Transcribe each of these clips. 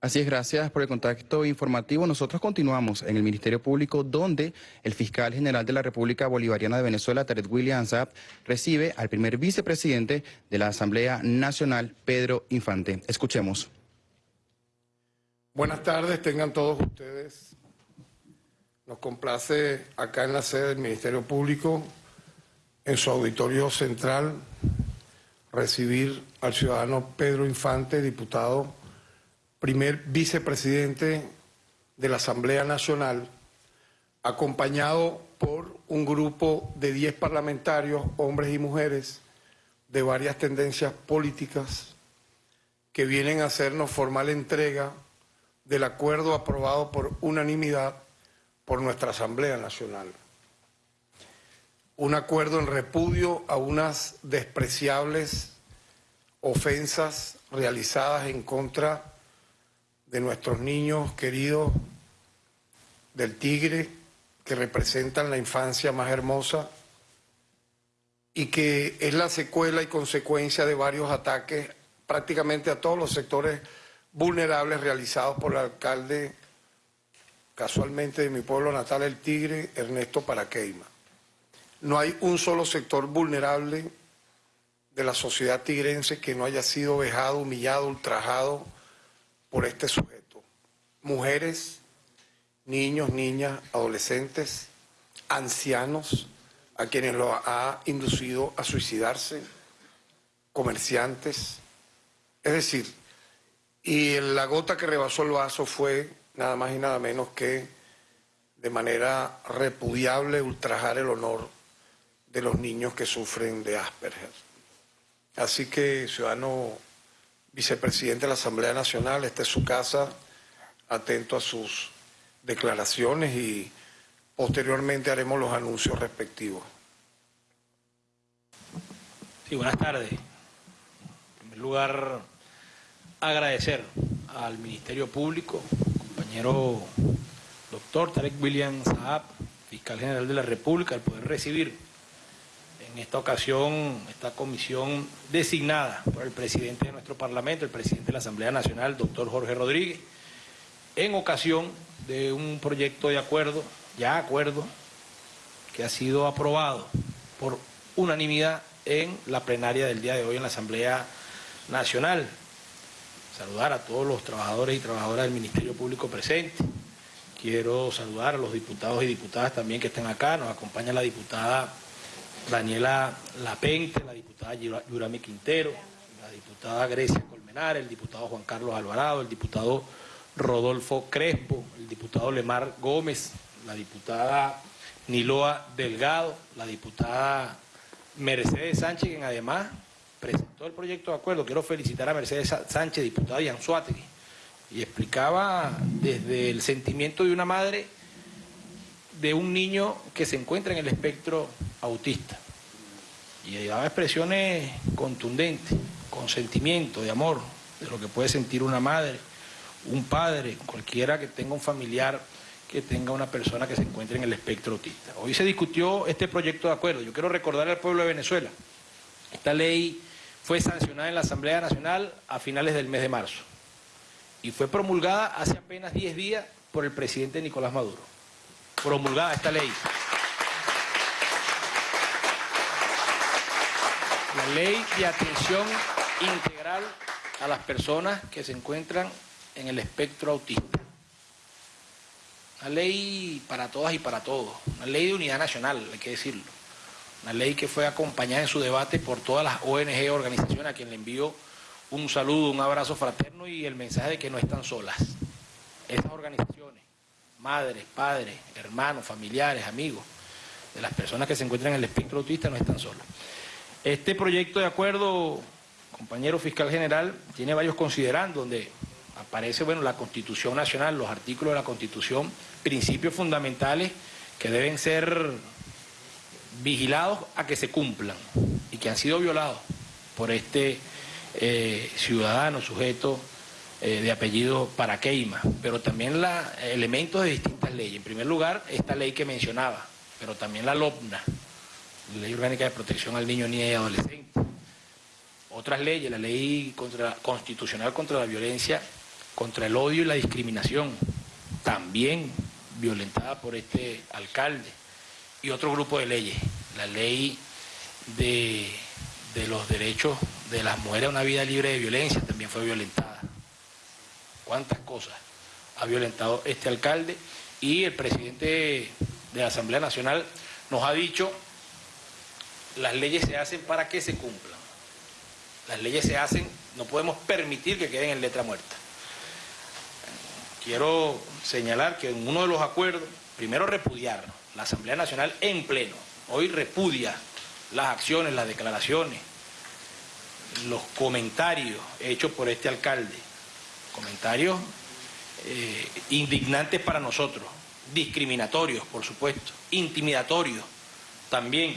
Así es, gracias por el contacto informativo. Nosotros continuamos en el Ministerio Público, donde el fiscal general de la República Bolivariana de Venezuela, Tarek William Saab, recibe al primer vicepresidente de la Asamblea Nacional, Pedro Infante. Escuchemos. Buenas tardes, tengan todos ustedes. Nos complace acá en la sede del Ministerio Público, en su auditorio central, recibir al ciudadano Pedro Infante, diputado primer vicepresidente de la Asamblea Nacional, acompañado por un grupo de 10 parlamentarios, hombres y mujeres, de varias tendencias políticas, que vienen a hacernos formal entrega del acuerdo aprobado por unanimidad por nuestra Asamblea Nacional. Un acuerdo en repudio a unas despreciables ofensas realizadas en contra de nuestros niños queridos del Tigre, que representan la infancia más hermosa y que es la secuela y consecuencia de varios ataques prácticamente a todos los sectores vulnerables realizados por el alcalde, casualmente de mi pueblo natal, el Tigre, Ernesto Paraqueima. No hay un solo sector vulnerable de la sociedad tigrense que no haya sido vejado, humillado, ultrajado, por este sujeto. Mujeres, niños, niñas, adolescentes, ancianos, a quienes lo ha inducido a suicidarse, comerciantes. Es decir, y la gota que rebasó el vaso fue nada más y nada menos que de manera repudiable ultrajar el honor de los niños que sufren de Asperger. Así que, ciudadano vicepresidente de la Asamblea Nacional, esta es su casa, atento a sus declaraciones y posteriormente haremos los anuncios respectivos. Sí, buenas tardes. En primer lugar, agradecer al Ministerio Público, compañero doctor Tarek William Saab, fiscal general de la República, el poder recibir en esta ocasión, esta comisión designada por el presidente de nuestro Parlamento, el presidente de la Asamblea Nacional, doctor Jorge Rodríguez, en ocasión de un proyecto de acuerdo, ya acuerdo, que ha sido aprobado por unanimidad en la plenaria del día de hoy en la Asamblea Nacional. Saludar a todos los trabajadores y trabajadoras del Ministerio Público presente. Quiero saludar a los diputados y diputadas también que estén acá. Nos acompaña la diputada Daniela Lapente, la diputada Yurami Quintero, la diputada Grecia Colmenar, el diputado Juan Carlos Alvarado, el diputado Rodolfo Crespo, el diputado Lemar Gómez, la diputada Niloa Delgado, la diputada Mercedes Sánchez, quien además presentó el proyecto de acuerdo. Quiero felicitar a Mercedes Sánchez, diputada de Anzuategui, y explicaba desde el sentimiento de una madre de un niño que se encuentra en el espectro autista. Y daba expresiones contundentes, con sentimiento de amor, de lo que puede sentir una madre, un padre, cualquiera que tenga un familiar que tenga una persona que se encuentre en el espectro autista. Hoy se discutió este proyecto de acuerdo. Yo quiero recordar al pueblo de Venezuela. Esta ley fue sancionada en la Asamblea Nacional a finales del mes de marzo y fue promulgada hace apenas 10 días por el presidente Nicolás Maduro. Promulgada esta ley. la ley de atención integral a las personas que se encuentran en el espectro autista. Una ley para todas y para todos, una ley de unidad nacional, hay que decirlo. Una ley que fue acompañada en su debate por todas las ONG organizaciones a quien le envío un saludo, un abrazo fraterno y el mensaje de que no están solas. Esas organizaciones, madres, padres, hermanos, familiares, amigos, de las personas que se encuentran en el espectro autista no están solas. Este proyecto de acuerdo, compañero fiscal general, tiene varios considerandos donde aparece bueno, la Constitución Nacional, los artículos de la Constitución, principios fundamentales que deben ser vigilados a que se cumplan y que han sido violados por este eh, ciudadano, sujeto eh, de apellido Paraqueima, pero también elementos de distintas leyes. En primer lugar, esta ley que mencionaba, pero también la LOPNA, Ley Orgánica de Protección al Niño, Niña y Adolescente. Otras leyes, la Ley contra, Constitucional contra la Violencia contra el odio y la discriminación, también violentada por este alcalde, y otro grupo de leyes, la ley de, los derechos de las mujeres a una vida libre de violencia también fue violentada. ¿Cuántas cosas ha violentado este alcalde? Y el presidente de la Asamblea Nacional nos ha dicho, las leyes se hacen para que se cumplan. Las leyes se hacen, no podemos permitir que queden en letra muerta. Quiero señalar que en uno de los acuerdos, primero repudiar la Asamblea Nacional en pleno, hoy repudia las acciones, las declaraciones, los comentarios hechos por este alcalde, comentarios eh, indignantes para nosotros, discriminatorios, por supuesto, intimidatorios también,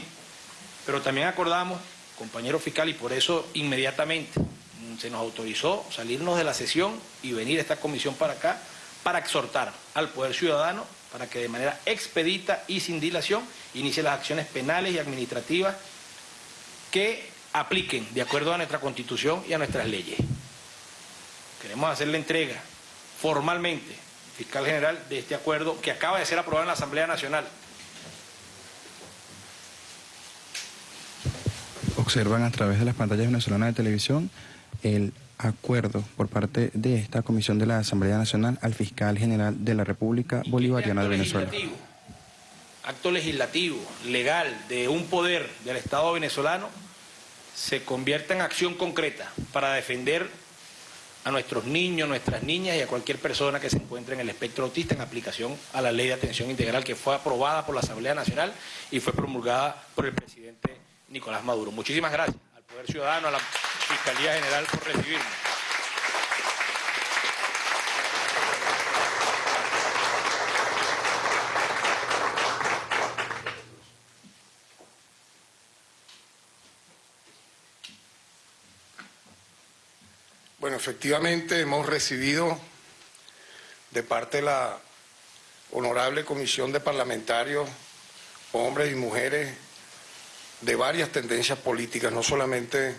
pero también acordamos compañero fiscal, y por eso inmediatamente se nos autorizó salirnos de la sesión y venir a esta comisión para acá para exhortar al Poder Ciudadano para que de manera expedita y sin dilación inicie las acciones penales y administrativas que apliquen de acuerdo a nuestra Constitución y a nuestras leyes. Queremos hacer la entrega formalmente, fiscal general, de este acuerdo que acaba de ser aprobado en la Asamblea Nacional. observan a través de las pantallas venezolanas de televisión el acuerdo por parte de esta Comisión de la Asamblea Nacional al fiscal general de la República Bolivariana de Venezuela. acto legislativo, legal, de un poder del Estado venezolano, se convierta en acción concreta para defender a nuestros niños, nuestras niñas y a cualquier persona que se encuentre en el espectro autista en aplicación a la Ley de Atención Integral que fue aprobada por la Asamblea Nacional y fue promulgada por el presidente Nicolás Maduro. Muchísimas gracias al Poder Ciudadano, a la Fiscalía General por recibirme. Efectivamente hemos recibido de parte de la honorable comisión de parlamentarios, hombres y mujeres de varias tendencias políticas, no solamente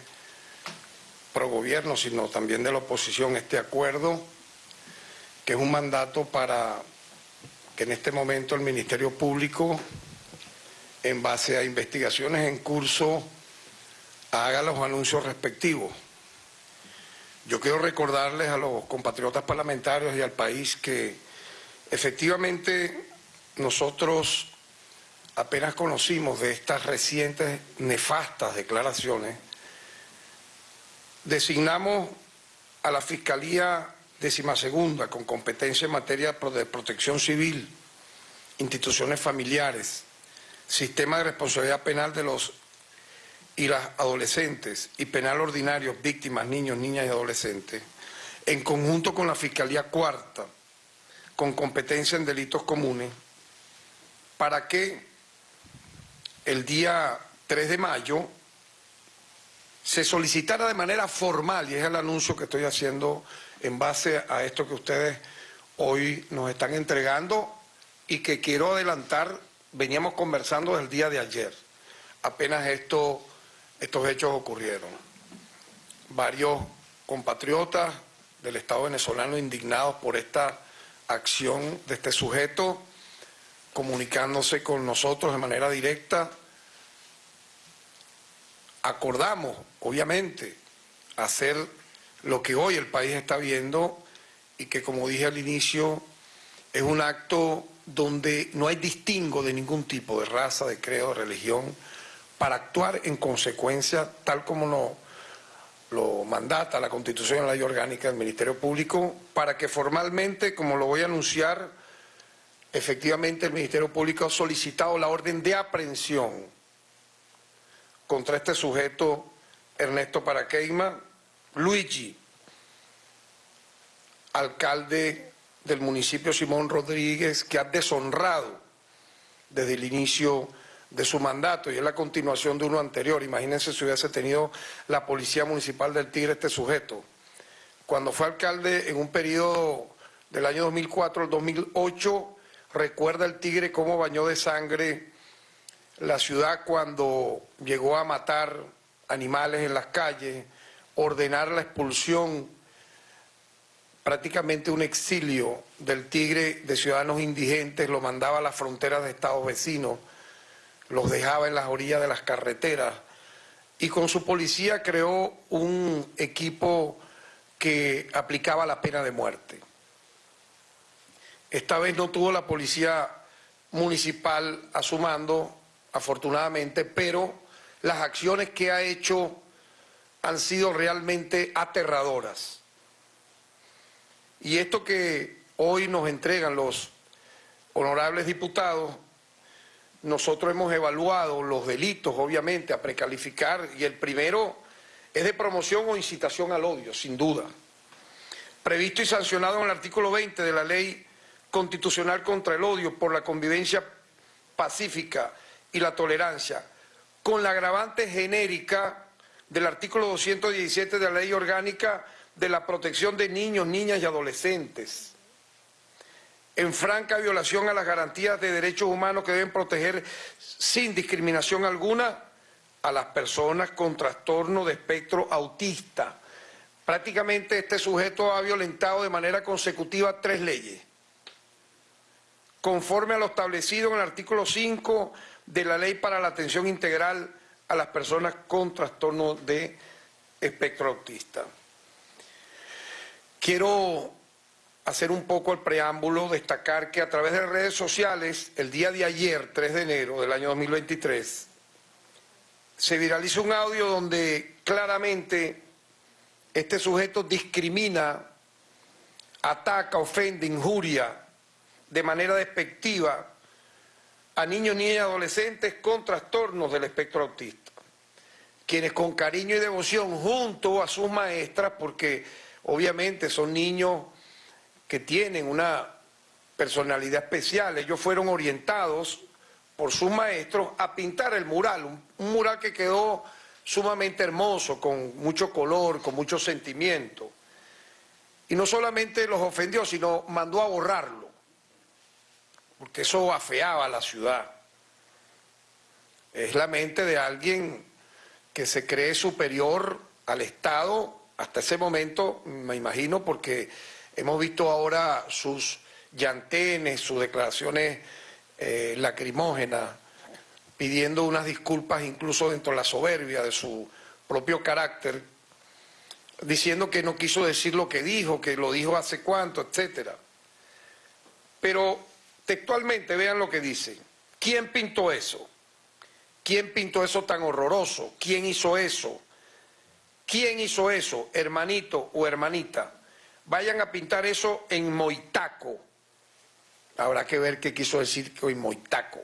pro gobierno, sino también de la oposición, este acuerdo, que es un mandato para que en este momento el Ministerio Público, en base a investigaciones en curso, haga los anuncios respectivos. Yo quiero recordarles a los compatriotas parlamentarios y al país que efectivamente nosotros apenas conocimos de estas recientes nefastas declaraciones, designamos a la Fiscalía Segunda con competencia en materia de protección civil, instituciones familiares, sistema de responsabilidad penal de los y las adolescentes y penal ordinario, víctimas, niños, niñas y adolescentes, en conjunto con la Fiscalía Cuarta, con competencia en delitos comunes, para que el día 3 de mayo se solicitara de manera formal, y es el anuncio que estoy haciendo en base a esto que ustedes hoy nos están entregando y que quiero adelantar, veníamos conversando desde el día de ayer, apenas esto, estos hechos ocurrieron. Varios compatriotas del Estado venezolano indignados por esta acción de este sujeto, comunicándose con nosotros de manera directa. Acordamos, obviamente, hacer lo que hoy el país está viendo y que, como dije al inicio, es un acto donde no hay distingo de ningún tipo de raza, de credo, de religión, para actuar en consecuencia, tal como lo, lo mandata la Constitución y la Ley Orgánica del Ministerio Público, para que formalmente, como lo voy a anunciar, Efectivamente, el Ministerio Público ha solicitado la orden de aprehensión contra este sujeto, Ernesto Paraqueima, Luigi, alcalde del municipio Simón Rodríguez, que ha deshonrado desde el inicio de su mandato y es la continuación de uno anterior. Imagínense si hubiese tenido la Policía Municipal del Tigre este sujeto. Cuando fue alcalde en un periodo del año 2004 al 2008, Recuerda el tigre cómo bañó de sangre la ciudad cuando llegó a matar animales en las calles, ordenar la expulsión prácticamente un exilio del tigre de ciudadanos indigentes, lo mandaba a las fronteras de estados vecinos, los dejaba en las orillas de las carreteras y con su policía creó un equipo que aplicaba la pena de muerte. Esta vez no tuvo la policía municipal a su mando, afortunadamente, pero las acciones que ha hecho han sido realmente aterradoras. Y esto que hoy nos entregan los honorables diputados, nosotros hemos evaluado los delitos, obviamente, a precalificar, y el primero es de promoción o incitación al odio, sin duda. Previsto y sancionado en el artículo 20 de la Ley Constitucional contra el Odio por la convivencia pacífica y la tolerancia, con la agravante genérica del artículo 217 de la Ley Orgánica de la protección de niños, niñas y adolescentes, en franca violación a las garantías de derechos humanos que deben proteger sin discriminación alguna a las personas con trastorno de espectro autista. Prácticamente este sujeto ha violentado de manera consecutiva tres leyes, conforme a lo establecido en el artículo 5 de la Ley para la Atención Integral a las Personas con Trastorno de Espectro Autista. Quiero hacer un poco el preámbulo, destacar que a través de redes sociales, el día de ayer, 3 de enero del año 2023, se viraliza un audio donde claramente este sujeto discrimina, ataca, ofende, injuria de manera despectiva a niños, niñas y adolescentes con trastornos del espectro autista, quienes con cariño y devoción junto a sus maestras, porque Obviamente son niños que tienen una personalidad especial. Ellos fueron orientados por sus maestros a pintar el mural, un, mural que quedó sumamente hermoso, con mucho color, con mucho sentimiento. Y no solamente los ofendió, sino mandó a borrarlo, porque eso afeaba la ciudad. Es la mente de alguien que se cree superior al Estado hasta ese momento, me imagino, porque hemos visto ahora sus llantenes, sus declaraciones eh, lacrimógenas, pidiendo unas disculpas incluso dentro de la soberbia de su propio carácter, diciendo que no quiso decir lo que dijo, que lo dijo hace cuánto, etcétera. Pero textualmente vean lo que dice. ¿Quién pintó eso? ¿Quién pintó eso tan horroroso? ¿Quién hizo eso? ¿Quién hizo eso, hermanito o hermanita? Vayan a pintar eso en Moitaco. Habrá que ver qué quiso decir en Moitaco.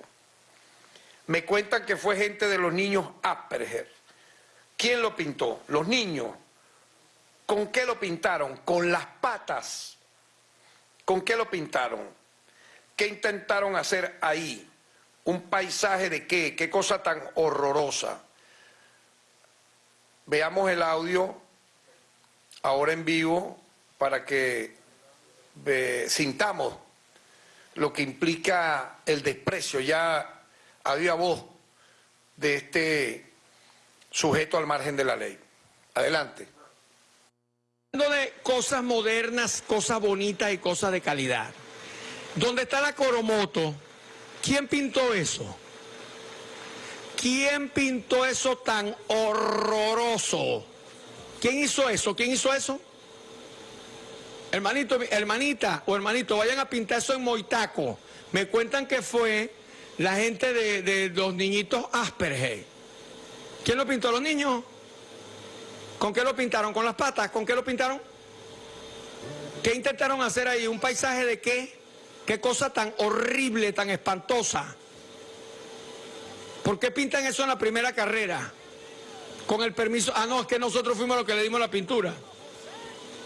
Me cuentan que fue gente de los niños Asperger. ¿Quién lo pintó? Los niños. ¿Con qué lo pintaron? Con las patas. ¿Con qué lo pintaron? ¿Qué intentaron hacer ahí? ¿Un paisaje de qué? ¿Qué cosa tan horrorosa? Veamos el audio ahora en vivo para que sintamos lo que implica el desprecio ya a viva voz de este sujeto al margen de la ley. Adelante. de cosas modernas, cosas bonitas y cosas de calidad. ¿Dónde está la Coromoto? ¿Quién pintó eso? ¿Quién pintó eso tan horroroso? ¿Quién hizo eso? ¿Quién hizo eso? Hermanito, hermanita o hermanito, vayan a pintar eso en Moitaco. Me cuentan que fue la gente de, los niñitos Asperger. ¿Quién lo pintó? ¿Los niños? ¿Con qué lo pintaron? ¿Con las patas? ¿Con qué lo pintaron? ¿Qué intentaron hacer ahí? ¿Un paisaje de qué? ¿Qué cosa tan horrible, tan espantosa? ¿Por qué pintan eso en la primera carrera? Con el permiso. Ah, no, es que nosotros fuimos los que le dimos la pintura.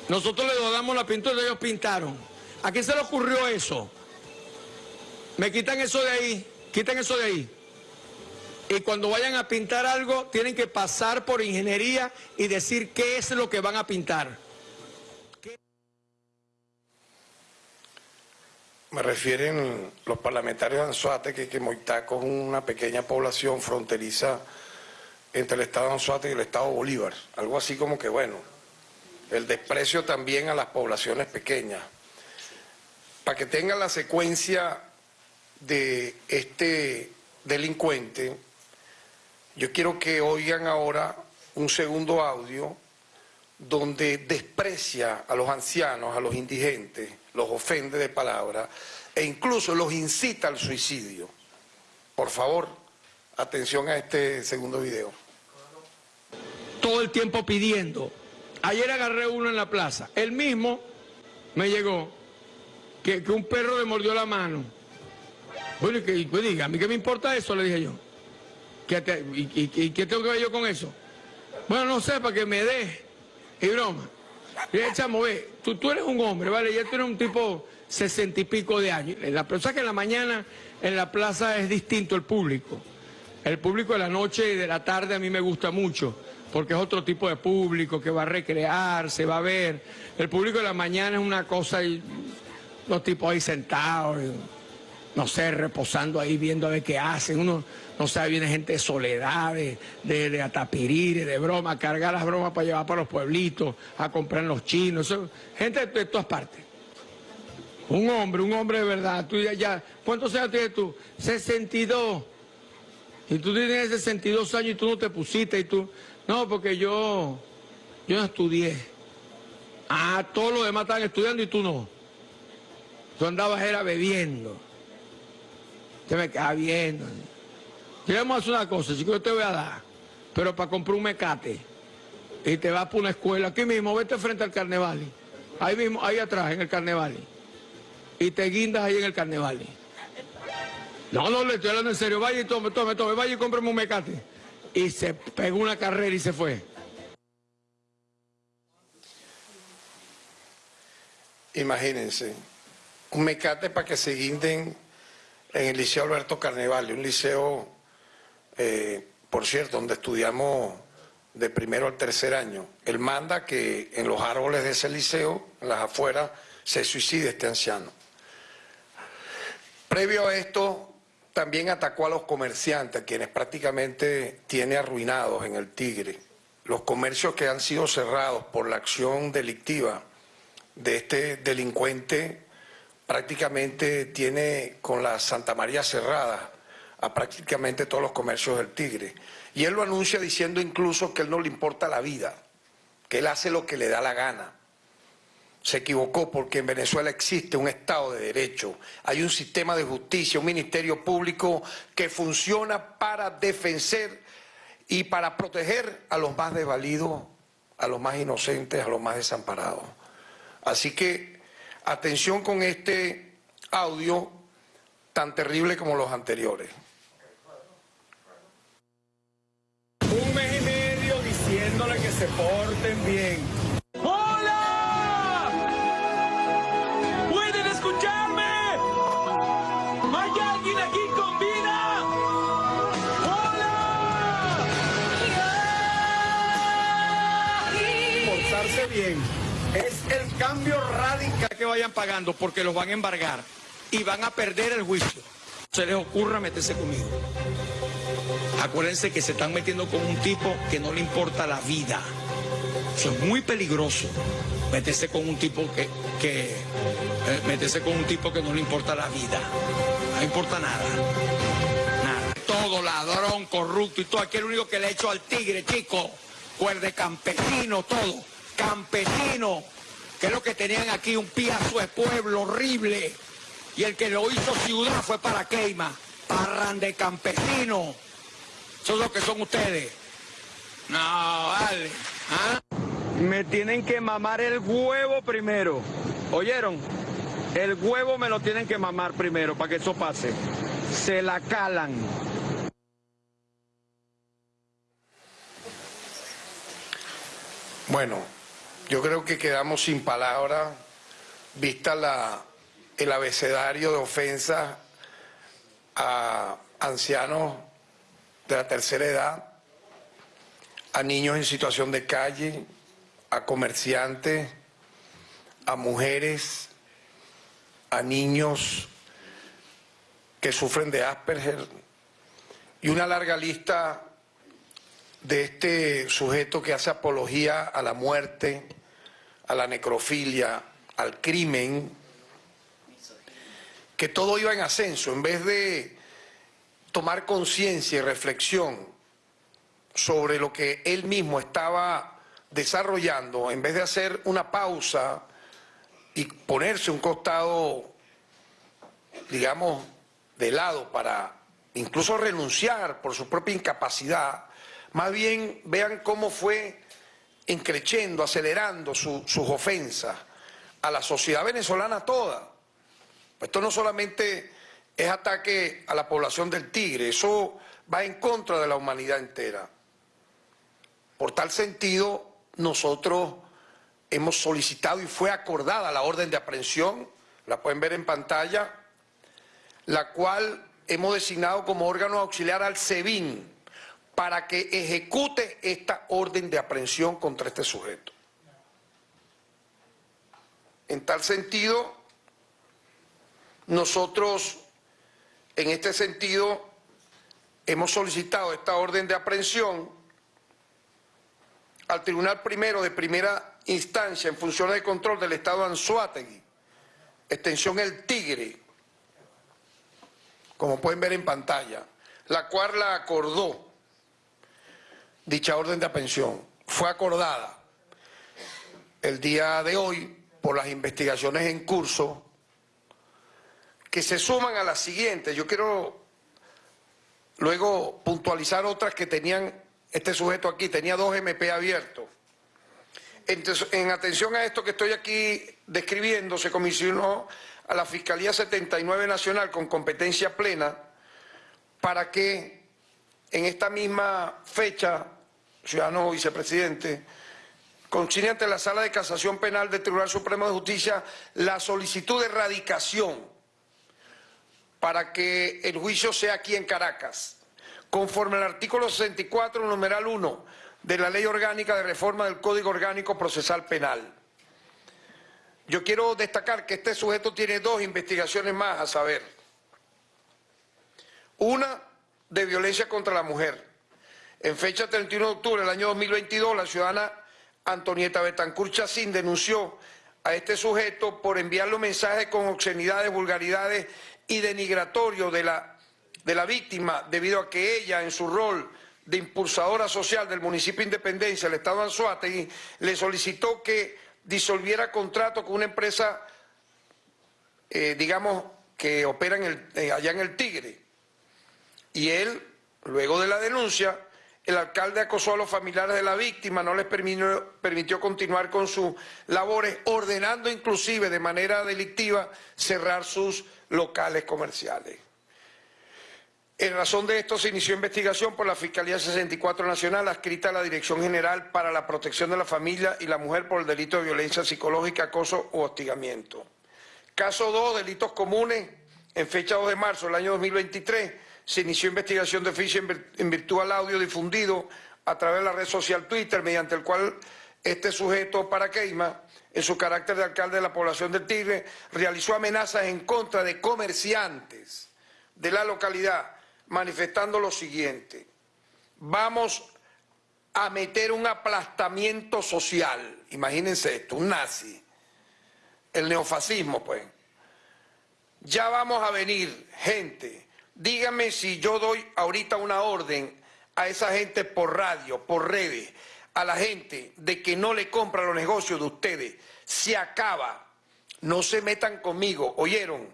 Nosotros le damos la pintura y ellos pintaron. ¿A quién se le ocurrió eso? Me quitan eso de ahí. Quitan eso de ahí. Y cuando vayan a pintar algo, tienen que pasar por ingeniería y decir qué es lo que van a pintar. Me refieren los parlamentarios de Anzuate que, que Moitaco es una pequeña población fronteriza entre el Estado de Anzuate y el Estado Bolívar. Algo así como que, bueno, el desprecio también a las poblaciones pequeñas. Para que tengan la secuencia de este delincuente, yo quiero que oigan ahora un segundo audio donde desprecia a los ancianos, a los indigentes, los ofende de palabra e incluso los incita al suicidio. Por favor, atención a este segundo video. Todo el tiempo pidiendo. Ayer agarré uno en la plaza. El mismo me llegó que, un perro le mordió la mano. Bueno, y que pues diga, ¿a mí qué me importa eso? Le dije yo. ¿Qué te- y, qué tengo que ver yo con eso? Bueno, no sé, para que me dé. Y broma. Y el chamo, ve, tú, tú eres un hombre, ¿vale? Ya tú un tipo sesenta y pico de años. La persona que en la mañana en la plaza es distinto el público. El público de la noche y de la tarde a mí me gusta mucho, porque es otro tipo de público que va a recrearse, va a ver. El público de la mañana es una cosa, y los tipos ahí sentados, no sé, reposando ahí, viendo a ver qué hacen. Uno, no sabe, viene gente de soledad, de, de, de atapirire, de broma, cargar las bromas para llevar para los pueblitos, a comprar en los chinos, gente de, de todas partes. Un hombre, un hombre de verdad. Tú ya, ya, ¿Cuántos años tienes tú? 62. Y tú tienes 62 años y tú no te pusiste y tú... No, porque yo, yo no estudié. Ah, todos los demás estaban estudiando y tú no. Tú andabas era bebiendo. Te me quedaba viendo. A hacer una cosa, chico, yo te voy a dar, pero para comprar un mecate. Y te vas por una escuela, aquí mismo, vete frente al carnaval. Ahí mismo, ahí atrás, en el carnaval. Y te guindas ahí en el carnaval. No, no, le estoy hablando en serio. Vaya y tome, tome, tome, vaya y cómprame un mecate. Y se pegó una carrera y se fue. Imagínense, un mecate para que se guinden en el Liceo Alberto Carnevale, un liceo, eh, por cierto, donde estudiamos de primero al tercer año. Él manda que en los árboles de ese liceo, en las afueras, se suicide este anciano. Previo a esto, también atacó a los comerciantes, quienes prácticamente tiene arruinados en el Tigre. Los comercios que han sido cerrados por la acción delictiva de este delincuente prácticamente tiene con la Santa María cerrada a prácticamente todos los comercios del Tigre. Y él lo anuncia diciendo incluso que él no le importa la vida, que él hace lo que le da la gana. Se equivocó porque en Venezuela existe un Estado de Derecho, hay un sistema de justicia, un ministerio público que funciona para defender y para proteger a los más desvalidos, a los más inocentes, a los más desamparados. Así que atención con este audio tan terrible como los anteriores. Un mes y medio diciéndole que se porten bien. Vayan pagando porque los van a embargar y van a perder el juicio. Se les ocurra meterse conmigo. Acuérdense que se están metiendo con un tipo que no le importa la vida. Eso es muy peligroso. Meterse con un tipo que, que eh, meterse con un tipo que no le importa la vida. No importa nada. Todo ladrón, corrupto y todo. Aquel único que le ha hecho al tigre, chico. Cuerde campesino, todo. Campesino. Que es lo que tenían aquí, un piazo de pueblo horrible. Y el que lo hizo ciudad fue para Queima. Parran de campesino. Eso es lo que son ustedes. No, vale. ¿Ah? Me tienen que mamar el huevo primero. ¿Oyeron? El huevo me lo tienen que mamar primero para que eso pase. Se la calan. Bueno, yo creo que quedamos sin palabras, vista el abecedario de ofensas a ancianos de la tercera edad, a niños en situación de calle, a comerciantes, a mujeres, a niños que sufren de Asperger. Y una larga lista de este sujeto que hace apología a la muerte, a la necrofilia, al crimen, que todo iba en ascenso, en vez de tomar conciencia y reflexión sobre lo que él mismo estaba desarrollando, en vez de hacer una pausa y ponerse un costado, digamos, de lado para incluso renunciar por su propia incapacidad, más bien vean cómo fue encrechendo, acelerando sus ofensas a la sociedad venezolana toda. Esto no solamente es ataque a la población del Tigre, eso va en contra de la humanidad entera. Por tal sentido, nosotros hemos solicitado y fue acordada la orden de aprehensión, la pueden ver en pantalla, la cual hemos designado como órgano auxiliar al SEBIN para que ejecute esta orden de aprehensión contra este sujeto. En tal sentido, nosotros, en este sentido, hemos solicitado esta orden de aprehensión al Tribunal Primero de Primera Instancia en funciones de control del Estado Anzuategui, extensión El Tigre, como pueden ver en pantalla, la cual la acordó dicha orden de aprehensión. Fue acordada el día de hoy por las investigaciones en curso que se suman a las siguientes. Yo quiero luego puntualizar otras que tenían este sujeto aquí, tenía dos MP abiertos. Entonces, en atención a esto que estoy aquí describiendo, se comisionó a la Fiscalía 79 Nacional con competencia plena para que en esta misma fecha, ciudadano vicepresidente, consigne ante la Sala de Casación Penal del Tribunal Supremo de Justicia la solicitud de erradicación para que el juicio sea aquí en Caracas conforme al artículo 64, numeral 1 de la Ley Orgánica de Reforma del Código Orgánico Procesal Penal. Yo quiero destacar que este sujeto tiene dos investigaciones más a saber. Una de violencia contra la mujer. En fecha 31 de octubre del año 2022, la ciudadana Antonieta Betancourt Chacín denunció a este sujeto por enviarle mensajes con obscenidades, vulgaridades y denigratorio de la de la víctima debido a que ella en su rol de impulsadora social del municipio de Independencia, el Estado de Anzuategui, le solicitó que disolviera contrato con una empresa, eh, digamos, que opera eh, allá en el Tigre. Y él, luego de la denuncia, el alcalde acosó a los familiares de la víctima, no les permitió, continuar con sus labores, ordenando inclusive de manera delictiva cerrar sus locales comerciales. En razón de esto se inició investigación por la Fiscalía 64 Nacional adscrita a la Dirección General para la Protección de la Familia y la Mujer por el delito de violencia psicológica, acoso u hostigamiento. Caso 2, delitos comunes. En fecha 2 de marzo del año 2023 se inició investigación de oficio en virtud al audio difundido a través de la red social Twitter, mediante el cual este sujeto Paraqueima, en su carácter de alcalde de la población del Tigre, realizó amenazas en contra de comerciantes de la localidad manifestando lo siguiente. Vamos a meter un aplastamiento social. Imagínense esto, un nazi. El neofascismo, pues. Ya vamos a venir, gente. Dígame si yo doy ahorita una orden a esa gente por radio, por redes, a la gente de que no le compra los negocios de ustedes. Se acaba. No se metan conmigo. ¿Oyeron?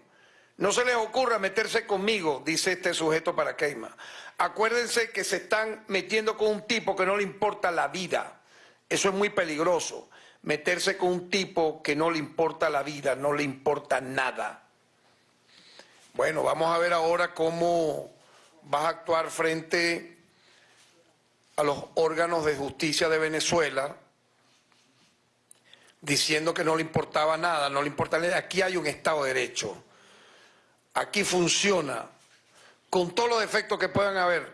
No se les ocurra meterse conmigo, dice este sujeto para Keima. Acuérdense que se están metiendo con un tipo que no le importa la vida. Eso es muy peligroso. Meterse con un tipo que no le importa la vida, no le importa nada. Bueno, vamos a ver ahora cómo vas a actuar frente a los órganos de justicia de Venezuela, diciendo que no le importaba nada, no le importa nada. Aquí hay un Estado de Derecho aquí funciona con todos los defectos que puedan haber,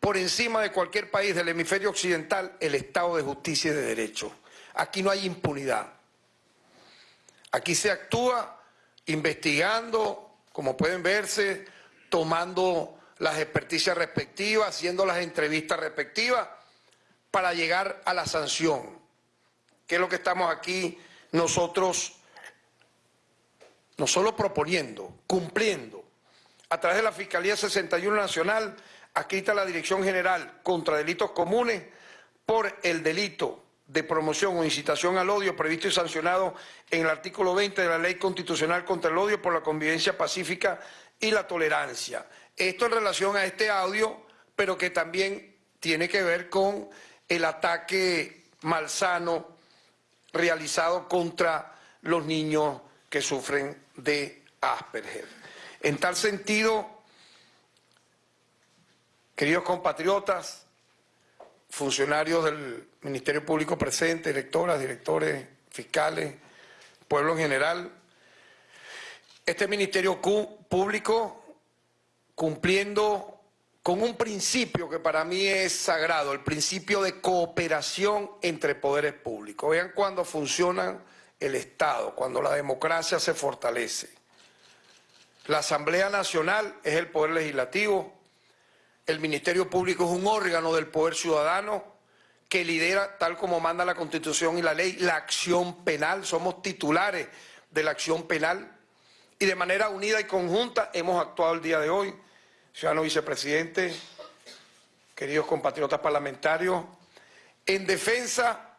por encima de cualquier país del hemisferio occidental, el Estado de justicia y de derecho. Aquí no hay impunidad. Aquí se actúa investigando, como pueden verse, tomando las experticias respectivas, haciendo las entrevistas respectivas para llegar a la sanción. que es lo que estamos aquí nosotros no solo proponiendo, cumpliendo, a través de la Fiscalía 61 Nacional, adscrita a la Dirección General contra Delitos Comunes, por el delito de promoción o incitación al odio previsto y sancionado en el artículo 20 de la Ley Constitucional contra el Odio por la Convivencia Pacífica y la Tolerancia. Esto en relación a este audio, pero que también tiene que ver con el ataque malsano realizado contra los niños que sufren de Asperger. En tal sentido, queridos compatriotas, funcionarios del Ministerio Público presente, directoras, directores, fiscales, pueblo en general, este Ministerio Público cumpliendo con un principio que para mí es sagrado, el principio de cooperación entre poderes públicos. Vean cuando funciona el Estado, cuando la democracia se fortalece. La Asamblea Nacional es el poder legislativo, el Ministerio Público es un órgano del poder ciudadano que lidera, tal como manda la Constitución y la ley, la acción penal. Somos titulares de la acción penal y de manera unida y conjunta hemos actuado el día de hoy. Ciudadano vicepresidente, queridos compatriotas parlamentarios, en defensa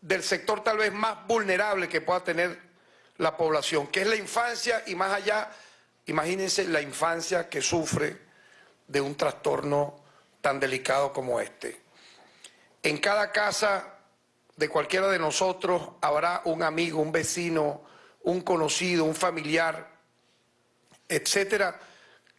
del sector tal vez más vulnerable que pueda tener la población, que es la infancia y más allá, imagínense la infancia que sufre de un trastorno tan delicado como este. En cada casa de cualquiera de nosotros habrá un amigo, un vecino, un conocido, un familiar, etcétera,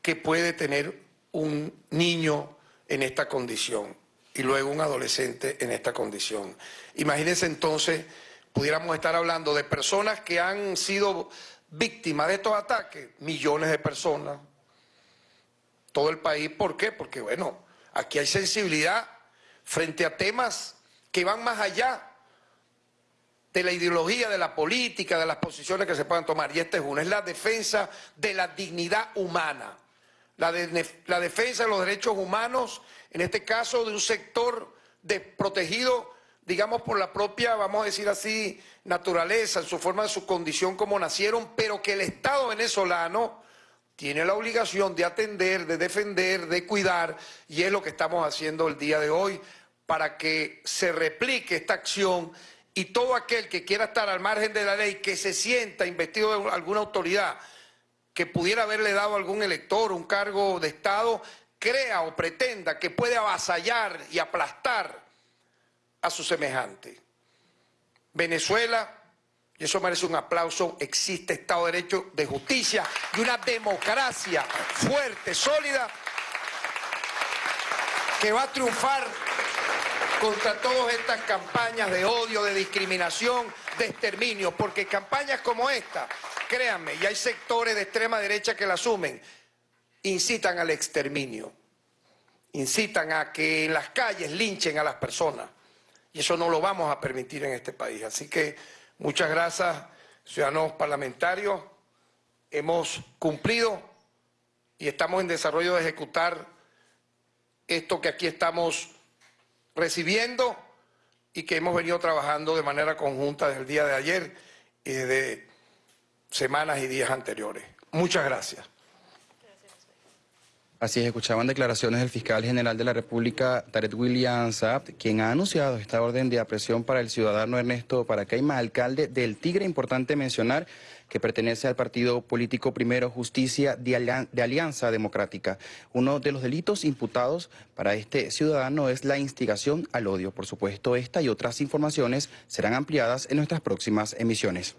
que puede tener un niño en esta condición y luego un adolescente en esta condición. Imagínense entonces, pudiéramos estar hablando de personas que han sido víctimas de estos ataques, millones de personas, todo el país. ¿Por qué? Porque, bueno, aquí hay sensibilidad frente a temas que van más allá de la ideología, de la política, de las posiciones que se puedan tomar. Y este es uno, es la defensa de la dignidad humana, la, la defensa de los derechos humanos, en este caso de un sector desprotegido, digamos, por la propia, vamos a decir así, naturaleza, en su forma, de su condición como nacieron, pero que el Estado venezolano tiene la obligación de atender, de defender, de cuidar, y es lo que estamos haciendo el día de hoy para que se replique esta acción y todo aquel que quiera estar al margen de la ley, que se sienta investido de alguna autoridad que pudiera haberle dado a algún elector un cargo de Estado, crea o pretenda que puede avasallar y aplastar a su semejante. Venezuela y eso merece un aplauso, existe Estado de Derecho, de justicia y una democracia fuerte, sólida, que va a triunfar contra todas estas campañas de odio, de discriminación, de exterminio, porque campañas como esta, créanme, y hay sectores de extrema derecha que la asumen, incitan al exterminio, incitan a que en las calles linchen a las personas, y eso no lo vamos a permitir en este país. Así que Muchas gracias, ciudadanos parlamentarios. Hemos cumplido y estamos en desarrollo de ejecutar esto que aquí estamos recibiendo y que hemos venido trabajando de manera conjunta desde el día de ayer y desde semanas y días anteriores. Muchas gracias. Así es, escuchaban declaraciones del fiscal general de la República, Tarek William Saab, quien ha anunciado esta orden de apresión para el ciudadano Ernesto Paracaima, alcalde del Tigre. Importante mencionar que pertenece al partido político Primero Justicia de, de Alianza Democrática. Uno de los delitos imputados para este ciudadano es la instigación al odio. Por supuesto, esta y otras informaciones serán ampliadas en nuestras próximas emisiones.